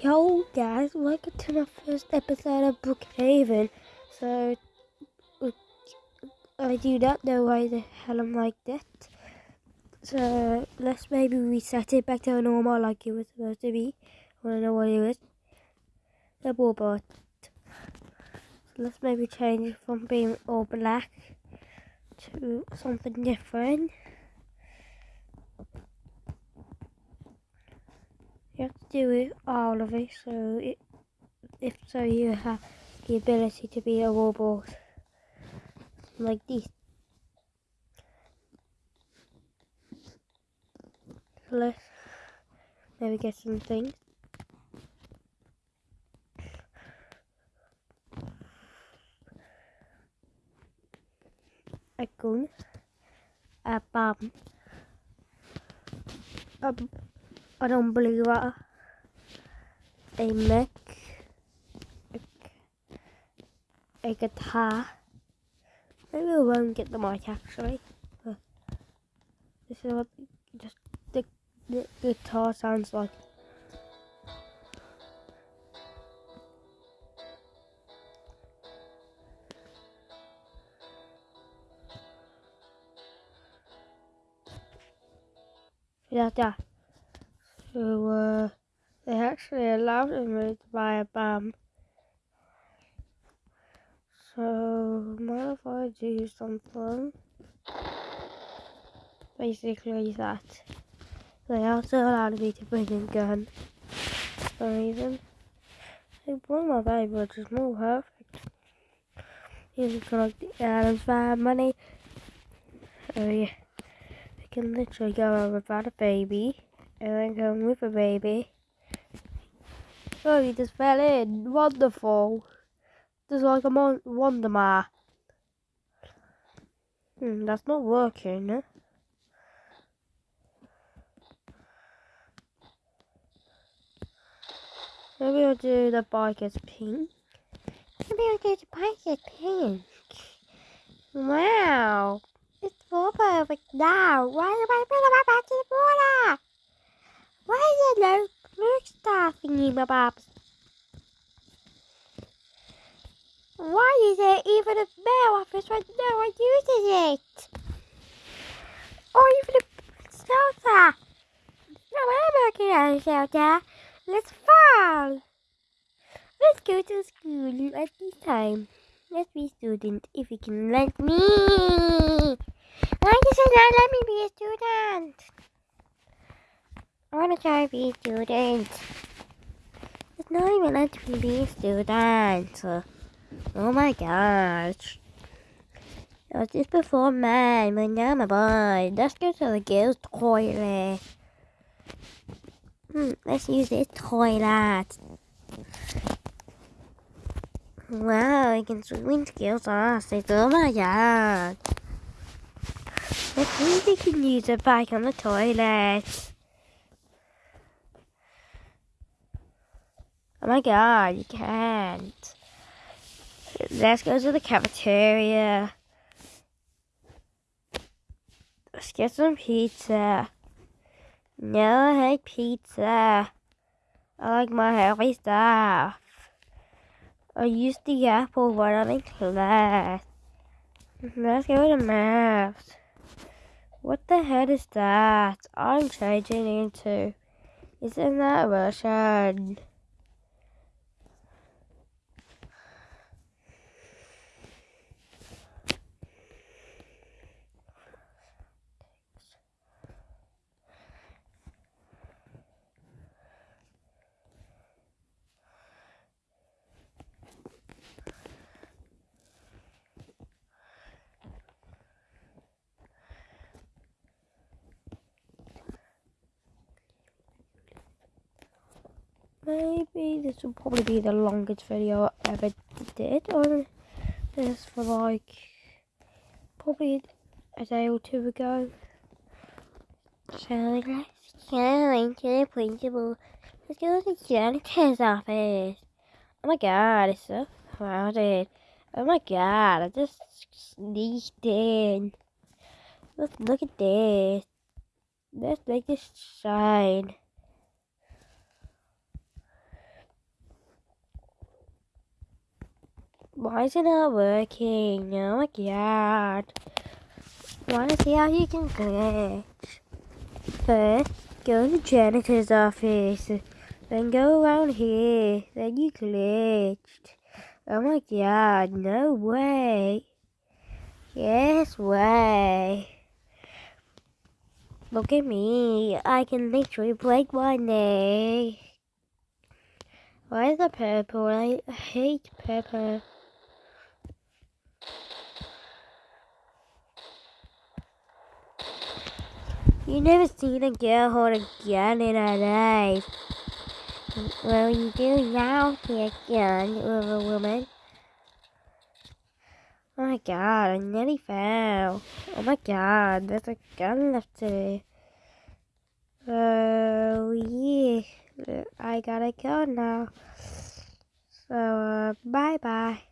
Yo guys, welcome to my first episode of Brookhaven. So, uh, I do not know why the hell I'm like that. So, let's maybe reset it back to normal like it was supposed to be. I don't know what it was. The robot. So let's maybe change it from being all black to something different. You have to do it all of it so it, if so you have the ability to be a robot like this. Let's maybe get some things. A gun, a bomb, a an umbrella, a mech, a, mic, a guitar. Maybe we won't get the mic actually. But this is what just the, the guitar sounds like. Yeah, yeah. So, uh, they actually allowed me to buy a bomb. So, mind if I do something? Basically that. They also allowed me to bring a gun. For some reason. They brought my baby, which is more perfect. You can collect the Adams money. Oh yeah. I can literally go without a baby and then come with a baby. Oh, he just fell in. Wonderful. Just like a mon- Wonder Man. Hmm, that's not working. Eh? Maybe I'll do the bike as pink. Maybe I'll do the bike as pink. Wow. It's perfect now. Why am I putting my back in the water? Why is there no blue stuff in bobs? Why is there even a mail office when no one uses it? Or even a shelter? No, I'm working at a shelter. Let's fall. Let's go to school at this time. Let's be student if you can let me. Why does it not let me be a student? I want to try to be a student. It's not even let me be a student. Oh my gosh. I was just before mine, but now a boy. Let's go to the girls' toilet. Hmm, let's use this toilet. Wow, I can swim skills awesome. Oh my god. See if we can use it back on the toilet. Oh my god, you can't. Let's go to the cafeteria. Let's get some pizza. No, I hate pizza. I like my healthy stuff. I used the apple when I'm in class. Let's go to maths. What the hell is that? I'm changing into. Isn't that Russian? Maybe this will probably be the longest video I ever did on this for like probably a day or two ago. So let's go into the principal. Let's go to the janitor's office. Oh my god, it's so crowded. Oh my god, I just sneaked in. Let's look at this. Let's make this shine. Why is it not working? Oh my god. Wanna see how you can glitch? First, go to the janitor's office. Then go around here. Then you glitched. Oh my god, no way. Yes way. Look at me. I can literally break my neck. Why is it purple? I hate purple. You never seen a girl hold a gun in her life. Well, you do now see a gun with a woman. Oh my god, I nearly fell. Oh my god, there's a gun left to Oh yeah, I gotta go now. So, uh, bye bye.